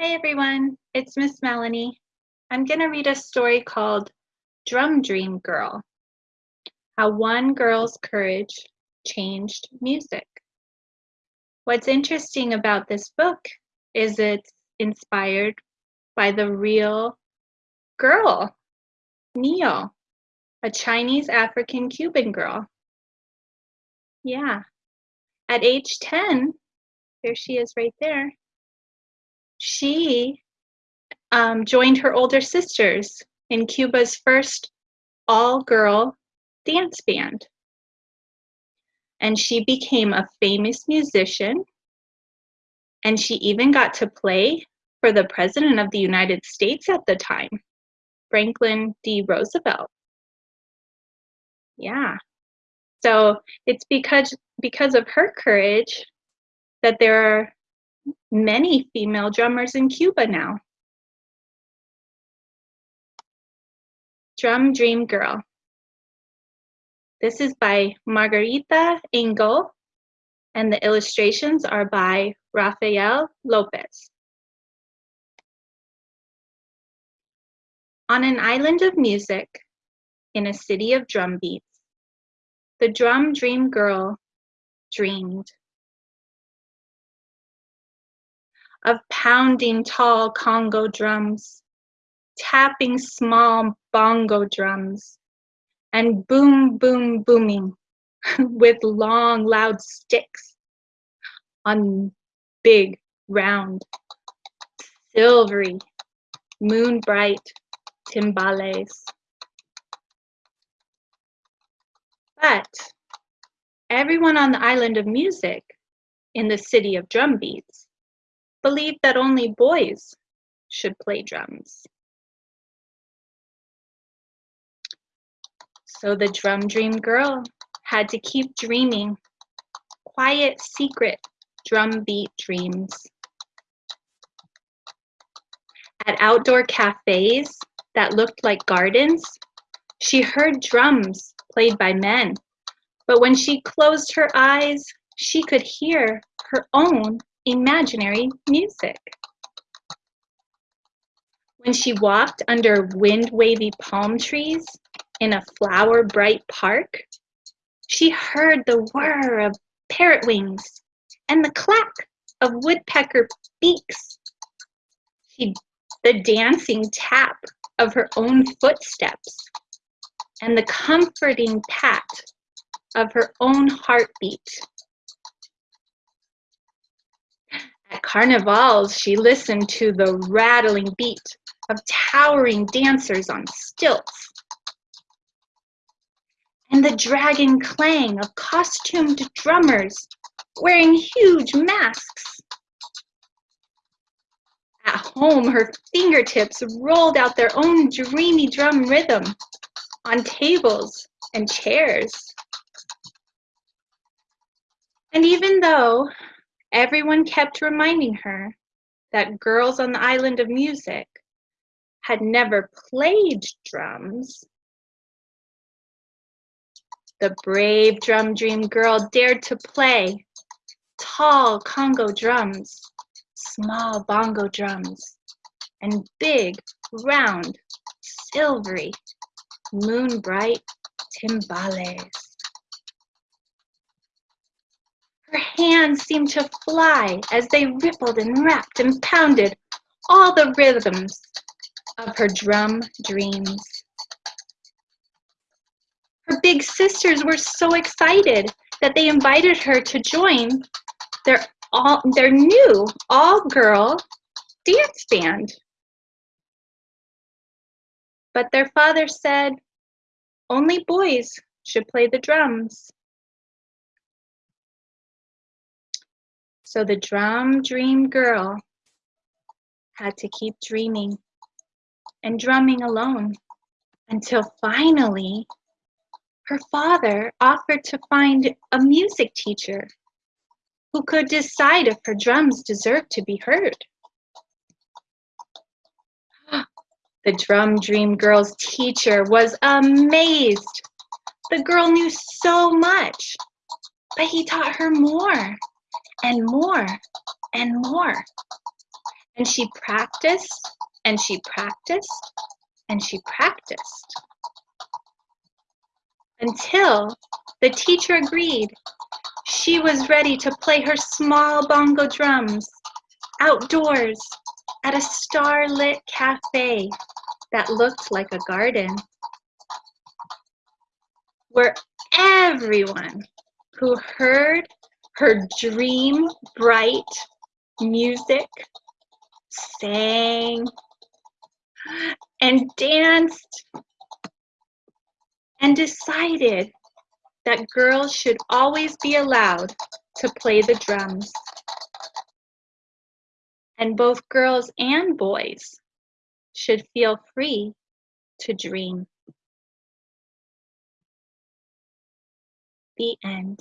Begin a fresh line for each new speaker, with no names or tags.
Hi everyone, it's Miss Melanie. I'm going to read a story called Drum Dream Girl How One Girl's Courage Changed Music. What's interesting about this book is it's inspired by the real girl, Neo, a Chinese African Cuban girl. Yeah. At age 10, there she is right there she um, joined her older sisters in Cuba's first all-girl dance band. And she became a famous musician. And she even got to play for the President of the United States at the time, Franklin D. Roosevelt. Yeah. So it's because because of her courage that there are many female drummers in Cuba now. Drum Dream Girl. This is by Margarita Engle, and the illustrations are by Rafael Lopez. On an island of music, in a city of drum beats, the drum dream girl dreamed. Of pounding tall conga drums, tapping small bongo drums, and boom, boom, booming with long, loud sticks on big, round, silvery, moon bright timbales. But everyone on the island of music in the city of drum beats believed that only boys should play drums. So the drum dream girl had to keep dreaming quiet, secret drum beat dreams. At outdoor cafes that looked like gardens, she heard drums played by men. But when she closed her eyes, she could hear her own imaginary music. When she walked under wind-wavy palm trees in a flower-bright park, she heard the whir of parrot wings and the clack of woodpecker beaks. She, the dancing tap of her own footsteps and the comforting pat of her own heartbeat At carnivals, she listened to the rattling beat of towering dancers on stilts and the dragon clang of costumed drummers wearing huge masks. At home, her fingertips rolled out their own dreamy drum rhythm on tables and chairs. And even though Everyone kept reminding her that girls on the island of music had never played drums. The brave drum dream girl dared to play tall conga drums, small bongo drums, and big, round, silvery, moon bright timbales. Her hands seemed to fly as they rippled and rapped and pounded all the rhythms of her drum dreams. Her big sisters were so excited that they invited her to join their, all, their new all-girl dance band. But their father said only boys should play the drums. So the drum dream girl had to keep dreaming and drumming alone until finally her father offered to find a music teacher who could decide if her drums deserved to be heard. The drum dream girl's teacher was amazed. The girl knew so much, but he taught her more and more and more. And she practiced and she practiced and she practiced until the teacher agreed she was ready to play her small bongo drums outdoors at a starlit cafe that looked like a garden where everyone who heard her dream bright music sang and danced and decided that girls should always be allowed to play the drums. And both girls and boys should feel free to dream. The end.